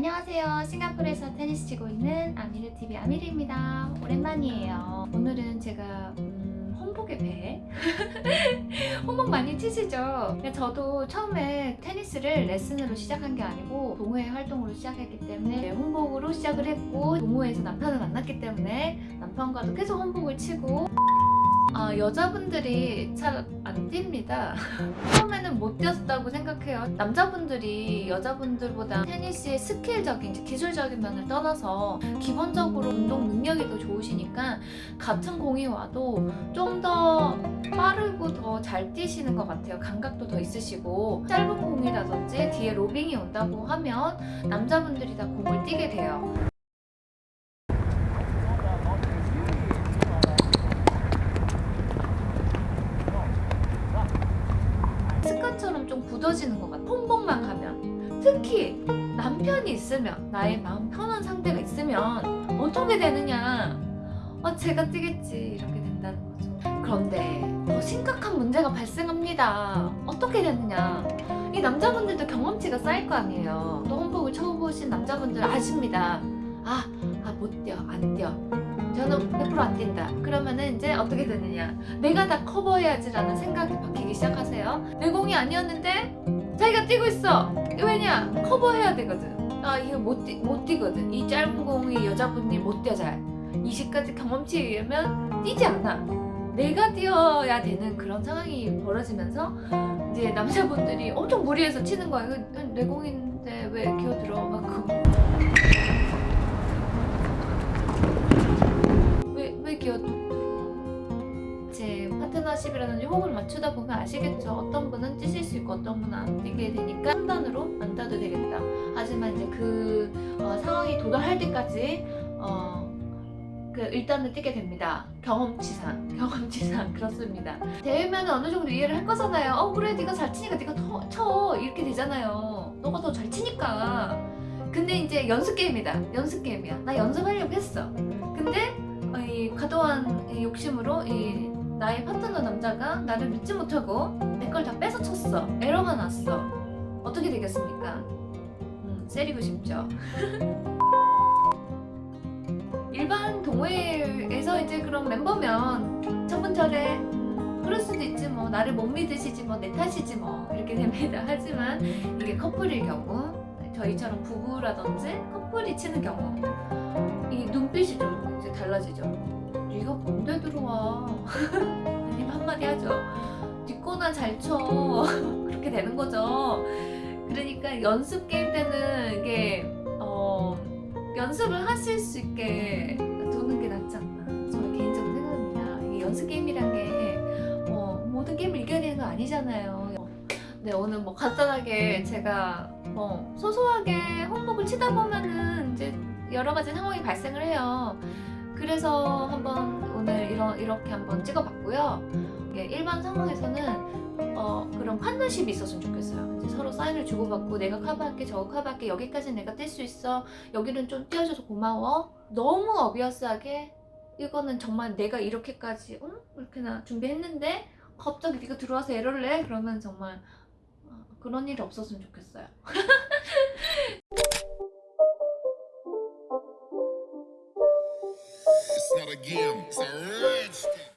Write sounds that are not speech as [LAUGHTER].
안녕하세요. 싱가포르에서 테니스 치고 있는 아미르TV 아미르입니다. 오랜만이에요. 오늘은 제가 음, 홍복의 배 [LAUGHS] 홍복 많이 치시죠? 저도 처음에 테니스를 레슨으로 시작한 게 아니고 동호회 활동으로 시작했기 때문에 홍복으로 시작을 했고 동호회에서 남편을 만났기 때문에 남편과도 계속 홍복을 치고 아, 여자분들이 잘 안 뜁니다. [LAUGHS] 처음에는 못 뛰었다고 생각해요. 남자분들이 여자분들보다 테니스의 스킬적인, 기술적인 면을 떠나서 기본적으로 운동 능력이 더 좋으시니까 같은 공이 와도 좀 더 빠르고 더 잘 뛰시는 것 같아요. 감각도 더 있으시고 짧은 공이라든지 뒤에 로빙이 온다고 하면 남자분들이 다 공을 뛰게 돼요. 습관처럼 좀 굳어지는 것 같아. 홍복만 가면. 특히 남편이 있으면, 나의 마음 편한 상대가 있으면 어떻게 되느냐. 어, 제가 뛰겠지. 이렇게 된다는 거죠. 그런데 더 심각한 문제가 발생합니다. 어떻게 되느냐. 이 남자분들도 경험치가 쌓일 거 아니에요. 또 홍복을 처음 보신 남자분들 아십니다. 아, 아, 못 뛰어, 안 뛰어. 저는 100%안 뛴다. 그러면은 이제 어떻게 되느냐. 내가 다 커버해야지 라는 생각이 바뀌기 시작하세요. 내 공이 아니었는데 자기가 뛰고 있어. 왜냐? 커버해야 되거든. 아, 이거 못, 뛰, 못 뛰거든. 이 짧은 공이 여자분이 못 뛰어 잘. 20가지 경험치에 의하면 뛰지 않아. 내가 뛰어야 되는 그런 상황이 벌어지면서 이제 남자분들이 엄청 무리해서 치는 거야. 내 공인데 왜 기어들어? 막 그. 파트너십이라든지 호흡을 맞추다 보면 아시겠죠? 어떤 분은 뛰실 수 있고 어떤 분은 안 뛰게 되니까 판단으로 안 따도 되겠다. 하지만 이제 그 어, 상황이 도달할 때까지 어, 그 일단은 뛰게 됩니다. 경험치상, [LAUGHS] 경험치상 그렇습니다. 대회면 어느 정도 이해를 할 거잖아요. 어 그래 네가 잘 치니까 네가 더 쳐 이렇게 되잖아요. 너가 더 잘 치니까. 근데 이제 연습 게임이다. 연습 게임이야. 나 연습 나의 파트너 남자가 나를 믿지 못하고 내 걸 다 뺏어 쳤어. 에러가 났어. 어떻게 되겠습니까? 음, 세리고 싶죠. [LAUGHS] 일반 동호회에서 이제 그런 멤버면 저래 그럴 수도 있지 뭐 나를 못 믿으시지 뭐 내 탓이지 뭐 이렇게 됩니다 [LAUGHS] 하지만 이게 커플일 경우 저희처럼 부부라든지 커플이 치는 경우 이 눈빛이 좀 이제 달라지죠 네가 뭔데 들어와? [LAUGHS] 님 한마디 하죠 뒷거나 잘쳐. [LAUGHS] 그렇게 되는 거죠. 그러니까 연습 게임 때는 이게 어 연습을 하실 수 있게 두는 게 낫지 않나. 저의 개인적인 생각입니다. 이게 연습 게임이란 게 어, 모든 게임을 이겨야 되는 거 아니잖아요. 네 오늘 뭐 간단하게 제가 뭐 소소하게 홍복을 치다 보면은 이제 여러 가지 상황이 발생을 해요 그래서 한번 오늘 이런, 이렇게 한번 찍어봤고요 이게 일반 상황에서는 어, 그런 파트너십이 있었으면 좋겠어요. 이제 서로 사인을 주고받고 내가 커버할게 저거 커버할게 여기까지 내가 뛸수 있어 여기는 좀 뛰어줘서 고마워 너무 어비어스하게 이거는 정말 내가 이렇게까지 응? 이렇게나 준비했는데 갑자기 네가 들어와서 에러를 내? 그러면 정말 어, 그런 일이 없었으면 좋겠어요. [LAUGHS] again. So rich.